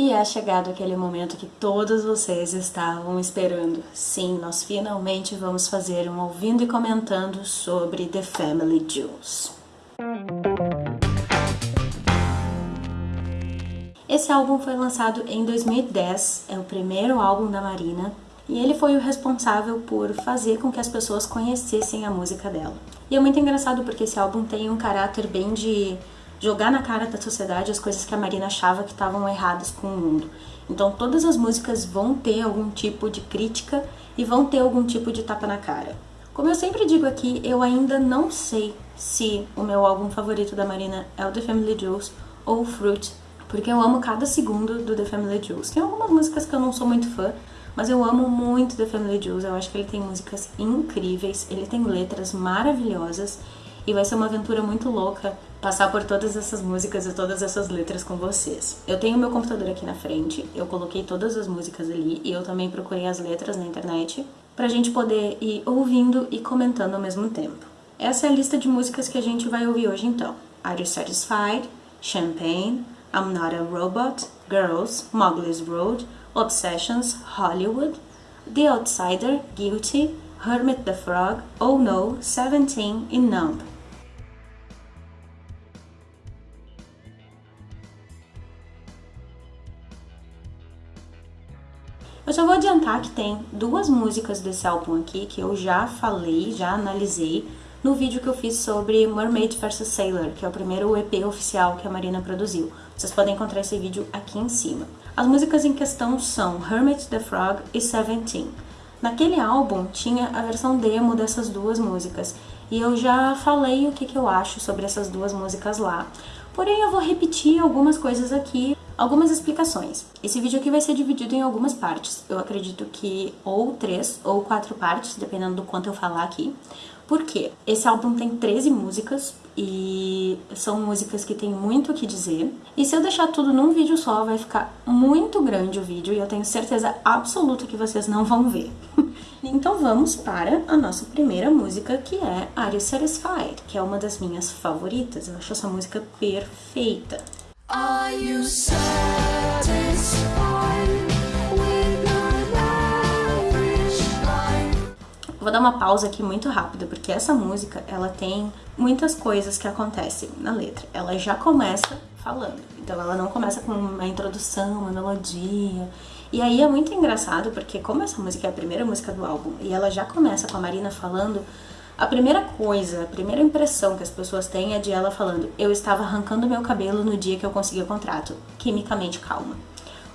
E é chegado aquele momento que todos vocês estavam esperando. Sim, nós finalmente vamos fazer um ouvindo e comentando sobre The Family Jewels. Esse álbum foi lançado em 2010, é o primeiro álbum da Marina, e ele foi o responsável por fazer com que as pessoas conhecessem a música dela. E é muito engraçado porque esse álbum tem um caráter bem de jogar na cara da sociedade as coisas que a Marina achava que estavam erradas com o mundo. Então todas as músicas vão ter algum tipo de crítica e vão ter algum tipo de tapa na cara. Como eu sempre digo aqui, eu ainda não sei se o meu álbum favorito da Marina é o The Family Jewels ou Fruit, porque eu amo cada segundo do The Family Jewels. Tem algumas músicas que eu não sou muito fã, mas eu amo muito The Family Jewels. Eu acho que ele tem músicas incríveis, ele tem letras maravilhosas e vai ser uma aventura muito louca passar por todas essas músicas e todas essas letras com vocês. Eu tenho meu computador aqui na frente, eu coloquei todas as músicas ali e eu também procurei as letras na internet pra gente poder ir ouvindo e comentando ao mesmo tempo. Essa é a lista de músicas que a gente vai ouvir hoje então. Are You Satisfied? Champagne, I'm Not a Robot, Girls, Mowgli's Road, Obsessions, Hollywood, The Outsider, Guilty, Hermit the Frog, Oh No, Seventeen? E Numb. Eu só vou adiantar que tem duas músicas desse álbum aqui que eu já falei, já analisei no vídeo que eu fiz sobre Mermaid vs Sailor, que é o primeiro EP oficial que a Marina produziu. Vocês podem encontrar esse vídeo aqui em cima. As músicas em questão são Hermit the Frog e Seventeen. Naquele álbum tinha a versão demo dessas duas músicas e eu já falei o que, que eu acho sobre essas duas músicas lá. Porém, eu vou repetir algumas coisas aqui Algumas explicações. Esse vídeo aqui vai ser dividido em algumas partes. Eu acredito que ou três ou quatro partes, dependendo do quanto eu falar aqui. Por quê? Esse álbum tem 13 músicas e são músicas que tem muito o que dizer. E se eu deixar tudo num vídeo só, vai ficar muito grande o vídeo e eu tenho certeza absoluta que vocês não vão ver. então vamos para a nossa primeira música, que é Are You Satisfied? Que é uma das minhas favoritas. Eu acho essa música perfeita. Are you satisfied with Vou dar uma pausa aqui muito rápida, porque essa música, ela tem muitas coisas que acontecem na letra. Ela já começa falando, então ela não começa com uma introdução, uma melodia. E aí é muito engraçado, porque como essa música é a primeira música do álbum, e ela já começa com a Marina falando a primeira coisa, a primeira impressão que as pessoas têm é de ela falando eu estava arrancando meu cabelo no dia que eu consegui o contrato, quimicamente calma.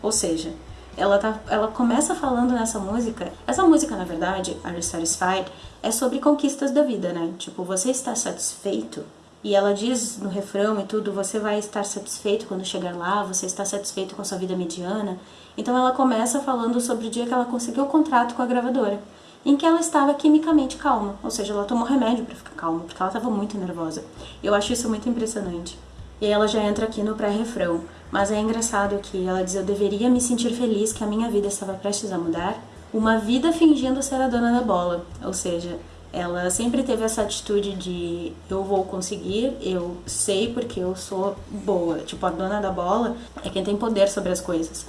Ou seja, ela, tá, ela começa falando nessa música, essa música na verdade, Are You Satisfied, é sobre conquistas da vida, né? Tipo, você está satisfeito? E ela diz no refrão e tudo, você vai estar satisfeito quando chegar lá, você está satisfeito com a sua vida mediana. Então ela começa falando sobre o dia que ela conseguiu o contrato com a gravadora em que ela estava quimicamente calma, ou seja, ela tomou remédio para ficar calma, porque ela estava muito nervosa. Eu acho isso muito impressionante. E ela já entra aqui no pré-refrão, mas é engraçado que ela diz: Eu deveria me sentir feliz que a minha vida estava prestes a mudar. Uma vida fingindo ser a dona da bola, ou seja, ela sempre teve essa atitude de eu vou conseguir, eu sei porque eu sou boa. Tipo, a dona da bola é quem tem poder sobre as coisas.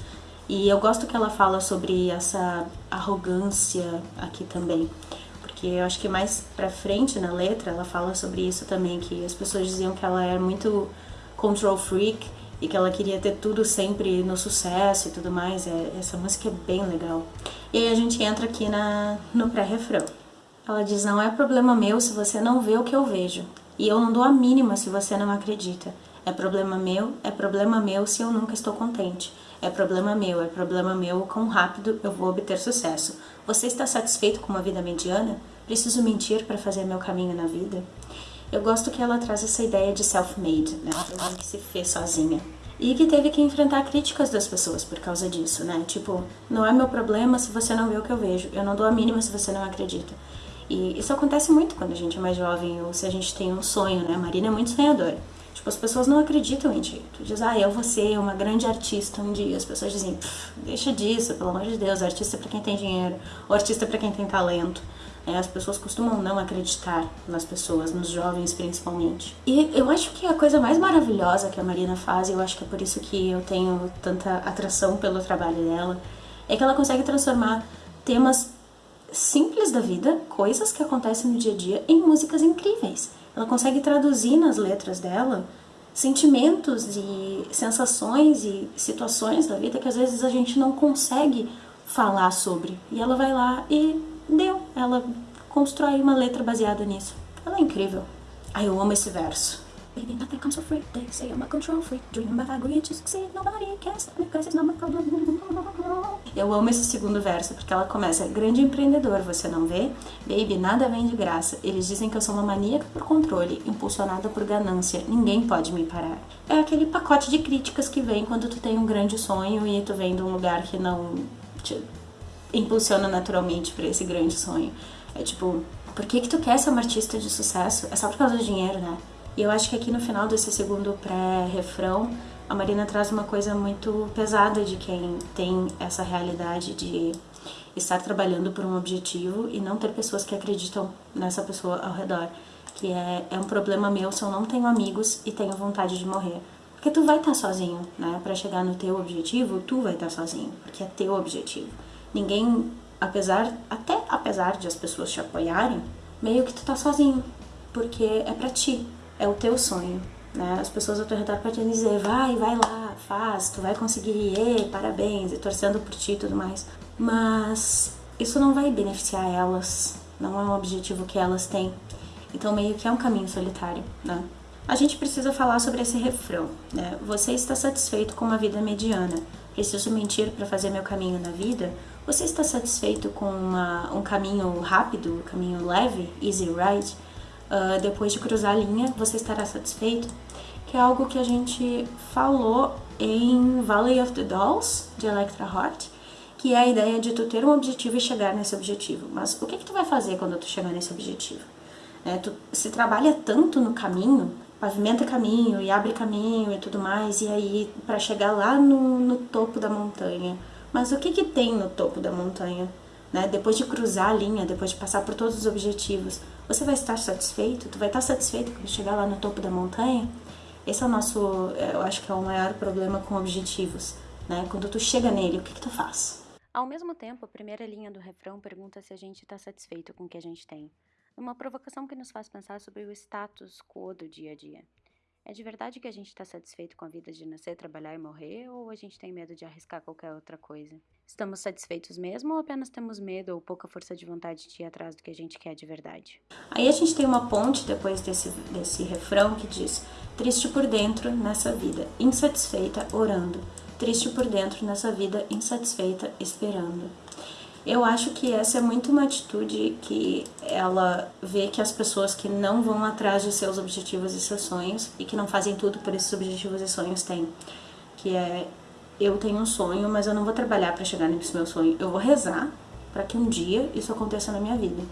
E eu gosto que ela fala sobre essa arrogância aqui também, porque eu acho que mais pra frente na letra ela fala sobre isso também, que as pessoas diziam que ela era muito control freak e que ela queria ter tudo sempre no sucesso e tudo mais. É, essa música é bem legal. E aí a gente entra aqui na, no pré-refrão. Ela diz: Não é problema meu se você não vê o que eu vejo, e eu não dou a mínima se você não acredita. É problema meu, é problema meu se eu nunca estou contente. É problema meu, é problema meu o quão rápido eu vou obter sucesso. Você está satisfeito com uma vida mediana? Preciso mentir para fazer meu caminho na vida? Eu gosto que ela traz essa ideia de self-made, né? Alguém que se fez sozinha. E que teve que enfrentar críticas das pessoas por causa disso, né? Tipo, não é meu problema se você não vê o que eu vejo. Eu não dou a mínima se você não acredita. E isso acontece muito quando a gente é mais jovem ou se a gente tem um sonho, né? A Marina é muito sonhadora. Tipo, as pessoas não acreditam em ti. Tu diz, ah, eu vou ser uma grande artista um dia. As pessoas dizem, deixa disso, pelo amor de Deus, artista é pra quem tem dinheiro, ou artista é pra quem tem talento. É, as pessoas costumam não acreditar nas pessoas, nos jovens principalmente. E eu acho que a coisa mais maravilhosa que a Marina faz, e eu acho que é por isso que eu tenho tanta atração pelo trabalho dela, é que ela consegue transformar temas simples da vida, coisas que acontecem no dia a dia, em músicas incríveis. Ela consegue traduzir nas letras dela sentimentos e sensações e situações da vida que às vezes a gente não consegue falar sobre. E ela vai lá e deu. Ela constrói uma letra baseada nisso. Ela é incrível. Ai, eu amo esse verso. Baby, nothing comes for free. They say I'm a control freak. Dream about agreeing to succeed. Nobody can stop me because it's not my problem. Eu amo esse segundo verso porque ela começa: Grande empreendedor, você não vê? Baby, nada vem de graça. Eles dizem que eu sou uma maníaca por controle, impulsionada por ganância. Ninguém pode me parar. É aquele pacote de críticas que vem quando tu tem um grande sonho e tu vem de um lugar que não te impulsiona naturalmente para esse grande sonho. É tipo, por que que tu quer ser uma artista de sucesso? É só por causa do dinheiro, né? E eu acho que aqui no final desse segundo pré-refrão, a Marina traz uma coisa muito pesada de quem tem essa realidade de estar trabalhando por um objetivo e não ter pessoas que acreditam nessa pessoa ao redor. Que é, é um problema meu se eu não tenho amigos e tenho vontade de morrer. Porque tu vai estar sozinho, né? Para chegar no teu objetivo, tu vai estar sozinho, porque é teu objetivo. Ninguém, apesar, até apesar de as pessoas te apoiarem, meio que tu tá sozinho, porque é para ti é o teu sonho. Né? As pessoas ao teu redor podem dizer, vai, vai lá, faz, tu vai conseguir, e, parabéns, e torcendo por ti e tudo mais. Mas isso não vai beneficiar elas, não é um objetivo que elas têm. Então meio que é um caminho solitário, né? A gente precisa falar sobre esse refrão, né? Você está satisfeito com uma vida mediana. Preciso mentir para fazer meu caminho na vida? Você está satisfeito com uma, um caminho rápido, um caminho leve, easy ride? Uh, depois de cruzar a linha, você estará satisfeito, que é algo que a gente falou em Valley of the Dolls, de Electra Heart, que é a ideia de tu ter um objetivo e chegar nesse objetivo. Mas o que, que tu vai fazer quando tu chegar nesse objetivo? É, tu se trabalha tanto no caminho, pavimenta caminho e abre caminho e tudo mais, e aí para chegar lá no, no topo da montanha. Mas o que, que tem no topo da montanha? Né? Depois de cruzar a linha, depois de passar por todos os objetivos, você vai estar satisfeito? Tu vai estar satisfeito quando chegar lá no topo da montanha? Esse é o nosso, eu acho que é o maior problema com objetivos, né? Quando tu chega nele, o que que tu faz? Ao mesmo tempo, a primeira linha do refrão pergunta se a gente está satisfeito com o que a gente tem. Uma provocação que nos faz pensar sobre o status quo do dia a dia. É de verdade que a gente está satisfeito com a vida de nascer, trabalhar e morrer, ou a gente tem medo de arriscar qualquer outra coisa? Estamos satisfeitos mesmo ou apenas temos medo ou pouca força de vontade de ir atrás do que a gente quer de verdade? Aí a gente tem uma ponte depois desse, desse refrão que diz: Triste por dentro nessa vida, insatisfeita, orando. Triste por dentro nessa vida, insatisfeita, esperando. Eu acho que essa é muito uma atitude que ela vê que as pessoas que não vão atrás de seus objetivos e seus sonhos e que não fazem tudo por esses objetivos e sonhos têm. Que é, eu tenho um sonho, mas eu não vou trabalhar para chegar nesse meu sonho. Eu vou rezar para que um dia isso aconteça na minha vida.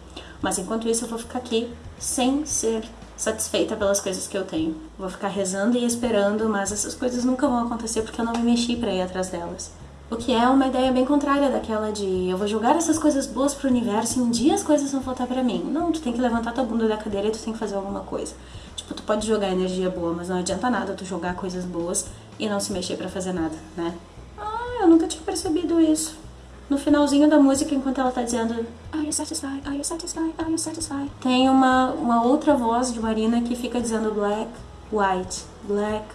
Mas enquanto isso eu vou ficar aqui sem ser satisfeita pelas coisas que eu tenho. Vou ficar rezando e esperando, mas essas coisas nunca vão acontecer porque eu não me mexi para ir atrás delas. O que é uma ideia bem contrária daquela de eu vou jogar essas coisas boas pro universo e um dia as coisas vão voltar para mim. Não, tu tem que levantar tua bunda da cadeira e tu tem que fazer alguma coisa. Tipo, tu pode jogar energia boa, mas não adianta nada tu jogar coisas boas e não se mexer para fazer nada, né? Ah, eu nunca tinha percebido isso. No finalzinho da música, enquanto ela tá dizendo Are you satisfied? Are you satisfied? Are you satisfied? Tem uma, uma outra voz de Marina que fica dizendo black, white, black,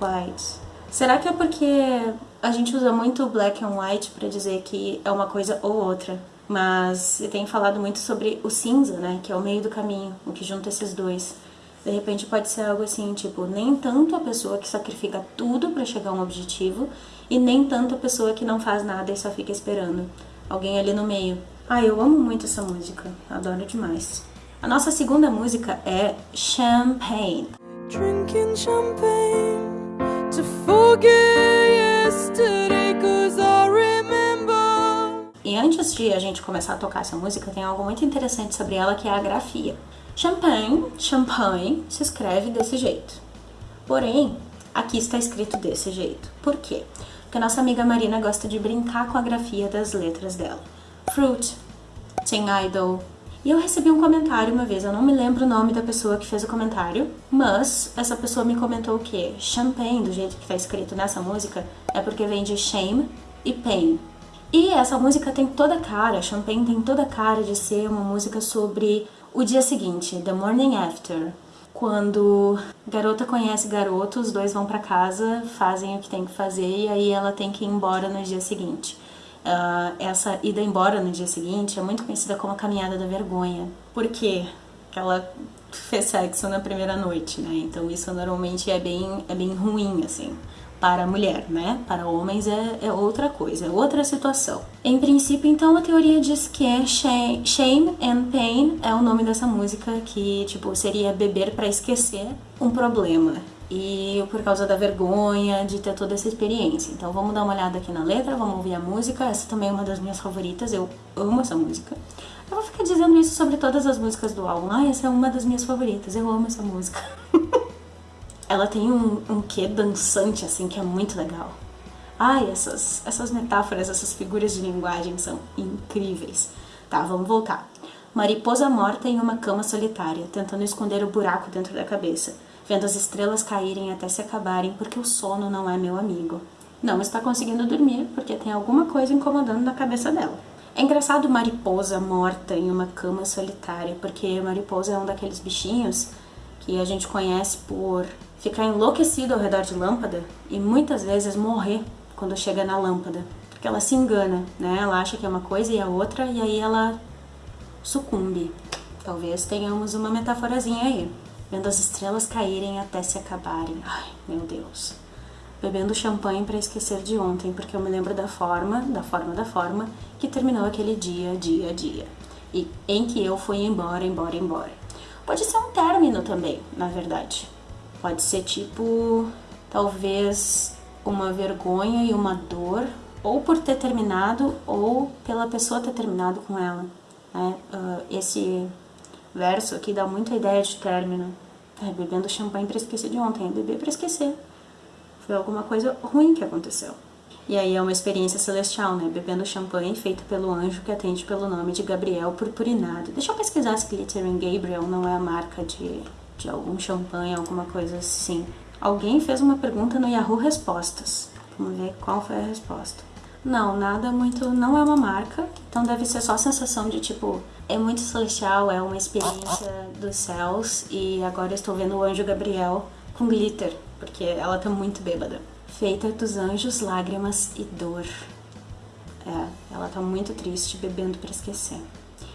white. Será que é porque a gente usa muito black and white para dizer que é uma coisa ou outra? Mas tem falado muito sobre o cinza, né? Que é o meio do caminho, o que junta esses dois. De repente pode ser algo assim, tipo, nem tanto a pessoa que sacrifica tudo para chegar a um objetivo e nem tanto a pessoa que não faz nada e só fica esperando. Alguém ali no meio. Ah, eu amo muito essa música, adoro demais. A nossa segunda música é Champagne. Drinking champagne to forget E antes de a gente começar a tocar essa música, tem algo muito interessante sobre ela que é a grafia. Champagne, champagne, se escreve desse jeito. Porém, aqui está escrito desse jeito. Por quê? Porque a nossa amiga Marina gosta de brincar com a grafia das letras dela. Fruit, tem idol, E eu recebi um comentário uma vez, eu não me lembro o nome da pessoa que fez o comentário, mas essa pessoa me comentou que champagne, do jeito que tá escrito nessa música, é porque vem de shame e pain. E essa música tem toda a cara, Champagne tem toda a cara de ser uma música sobre o dia seguinte, The Morning After. Quando garota conhece garoto, os dois vão para casa, fazem o que tem que fazer e aí ela tem que ir embora no dia seguinte. Uh, essa ida embora no dia seguinte é muito conhecida como a caminhada da vergonha. Por quê? Porque ela fez sexo na primeira noite, né? Então isso normalmente é bem, é bem ruim, assim para a mulher, né? Para homens é, é, outra coisa, é outra situação. Em princípio, então, a teoria diz que é Shame and Pain é o nome dessa música, que, tipo, seria beber para esquecer um problema e por causa da vergonha de ter toda essa experiência. Então vamos dar uma olhada aqui na letra, vamos ouvir a música. Essa também é uma das minhas favoritas, eu amo essa música. Eu vou ficar dizendo isso sobre todas as músicas do álbum. Ah, essa é uma das minhas favoritas, eu amo essa música. Ela tem um, um quê dançante, assim, que é muito legal. Ai, essas, essas metáforas, essas figuras de linguagem são incríveis. Tá, vamos voltar. Mariposa morta em uma cama solitária, tentando esconder o buraco dentro da cabeça vendo as estrelas caírem até se acabarem, porque o sono não é meu amigo. Não está conseguindo dormir porque tem alguma coisa incomodando na cabeça dela. É engraçado mariposa morta em uma cama solitária, porque mariposa é um daqueles bichinhos que a gente conhece por ficar enlouquecido ao redor de lâmpada e muitas vezes morrer quando chega na lâmpada, porque ela se engana, né? Ela acha que é uma coisa e é outra e aí ela sucumbe. Talvez tenhamos uma metaforazinha aí vendo as estrelas caírem até se acabarem. Ai, meu Deus. Bebendo champanhe para esquecer de ontem, porque eu me lembro da forma, da forma da forma que terminou aquele dia, dia, dia. E em que eu fui embora, embora, embora. Pode ser um término também, na verdade. Pode ser tipo, talvez uma vergonha e uma dor, ou por ter terminado, ou pela pessoa ter terminado com ela. Né? Uh, esse verso aqui dá muita ideia de término. É, bebendo champanhe para esquecer de ontem, beber para esquecer. Foi alguma coisa ruim que aconteceu. E aí é uma experiência celestial, né? Bebendo champanhe feito pelo anjo que atende pelo nome de Gabriel Purpurinado. Deixa eu pesquisar se Glitter and Gabriel não é a marca de, de algum champanhe, alguma coisa assim. Alguém fez uma pergunta no Yahoo Respostas. Vamos ver qual foi a resposta. Não, nada muito. Não é uma marca, então deve ser só a sensação de tipo, é muito celestial, é uma experiência dos céus e agora estou vendo o anjo Gabriel com glitter, porque ela tá muito bêbada. Feita dos anjos, lágrimas e dor. É, ela tá muito triste, bebendo para esquecer.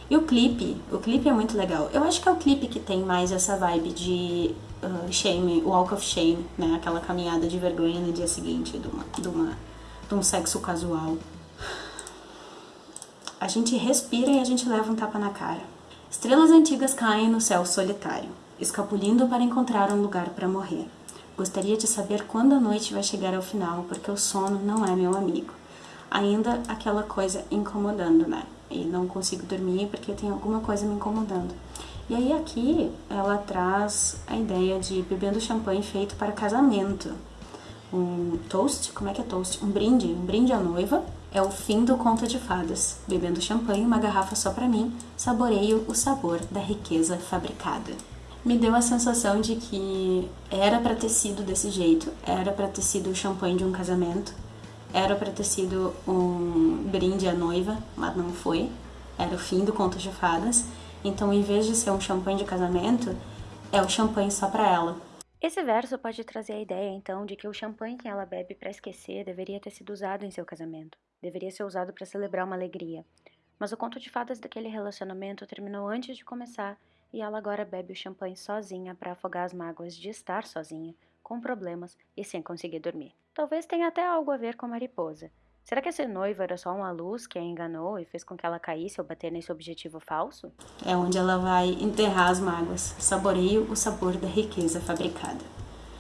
E o clipe, o clipe é muito legal. Eu acho que é o clipe que tem mais essa vibe de uh, shame, walk of shame, né? Aquela caminhada de vergonha no dia seguinte de uma, de uma de um sexo casual. A gente respira e a gente leva um tapa na cara. Estrelas antigas caem no céu solitário, escapulindo para encontrar um lugar para morrer. Gostaria de saber quando a noite vai chegar ao final, porque o sono não é meu amigo. Ainda aquela coisa incomodando, né? E não consigo dormir porque tem alguma coisa me incomodando. E aí aqui ela traz a ideia de bebendo champanhe feito para casamento um toast, como é que é toast? Um brinde, um brinde à noiva. É o fim do conto de fadas. Bebendo champanhe, uma garrafa só para mim, saboreio o sabor da riqueza fabricada. Me deu a sensação de que era para ter sido desse jeito, era para ter sido o champanhe de um casamento, era para ter sido um brinde à noiva, mas não foi. Era o fim do conto de fadas. Então, em vez de ser um champanhe de casamento, é o champanhe só para ela. Esse verso pode trazer a ideia, então, de que o champanhe que ela bebe para esquecer deveria ter sido usado em seu casamento. Deveria ser usado para celebrar uma alegria. Mas o conto de fadas daquele relacionamento terminou antes de começar e ela agora bebe o champanhe sozinha para afogar as mágoas de estar sozinha, com problemas e sem conseguir dormir. Talvez tenha até algo a ver com a mariposa. Será que esse noivo era só uma luz que a enganou e fez com que ela caísse ao bater nesse objetivo falso? É onde ela vai enterrar as mágoas. Saboreio o sabor da riqueza fabricada.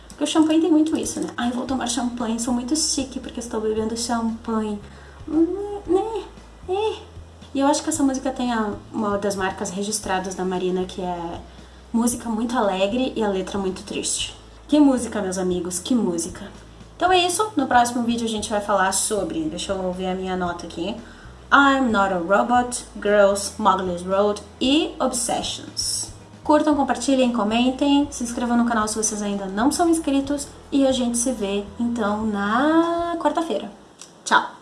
Porque o champanhe tem muito isso, né? Ai, vou tomar champanhe, sou muito chique porque estou bebendo champanhe. Hum, né? É. E eu acho que essa música tem a, uma das marcas registradas da Marina, que é música muito alegre e a letra muito triste. Que música, meus amigos, que música. Então é isso, no próximo vídeo a gente vai falar sobre, deixa eu ver a minha nota aqui, I'm Not a Robot, Girls, Mowgli's Road e Obsessions. Curtam, compartilhem, comentem, se inscrevam no canal se vocês ainda não são inscritos e a gente se vê então na quarta-feira. Tchau!